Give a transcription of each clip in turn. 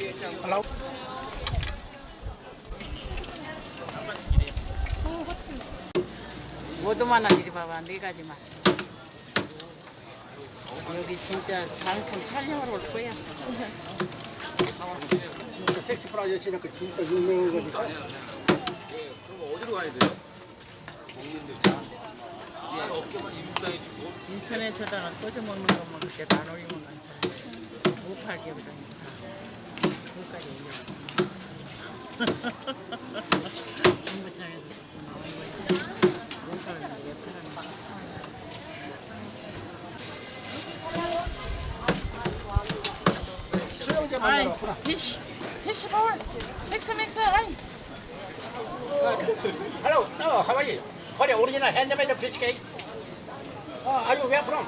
Hello? 모두만한 이리 봐봐 네 가지만. 여기 진짜 방송 촬영하러 올 거야. 진짜 섹시 프라이어시니까 그 진짜 유명한 거니까. 인터넷에다가 소주 먹는 것만 그렇게 안 올리면 괜찮아 못 팔게 그러니까 그것까지 올려 정부장에서 나온 거지 못 팔는 게 팔는 거 수영제 아이, 만나라. 피시, 피시 볼, 믹스 믹스, 아이. Hello, no, how are you? Korea original handmade fish cake. Uh, are you where from?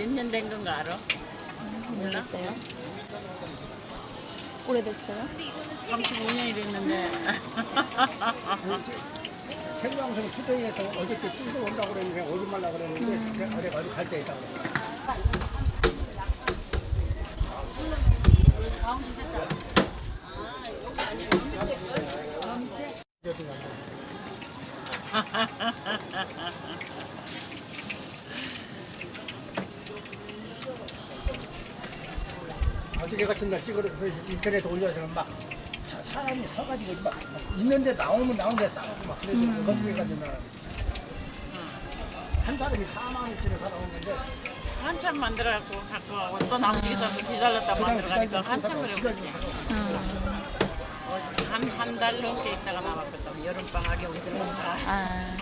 몇 년 된 건가 알아? 몰라? 오래됐어요? 오래됐어요? 35년이 됐는데. 생방송 투데이에서 어저께 찐도 온다고 그랬는데 오지 말라 그랬는데 내가 내가 어디 갈때 있다고 그래. 어 저께 같은 날 찍어 인터넷에 올려서 막 사- 사람이 서가지고 막, 막 있는데 나오면 나오는데 싸우고 막 그래서 어떻게 가지고 한 사람이 4만 원짜리 살아오는데 한참 만들어갖고 갖고 와고 또 나무 기다려 기다렸다 그냥 만들어가니까 한참. 기다리고 살아오고 한한 달 넘게 있다가 나왔거든. 여름 방학에 우리들 다. 아,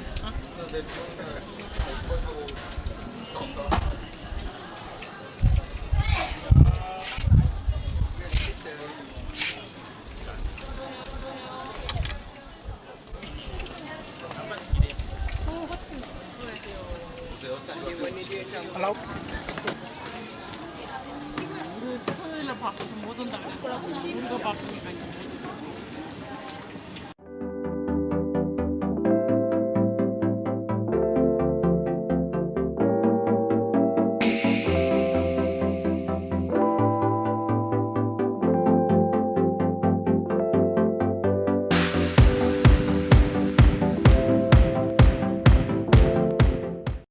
Hello? 우리 토요일에 바꿔서 못 온다 그랬더라고. 우리가 바꾸니까 이제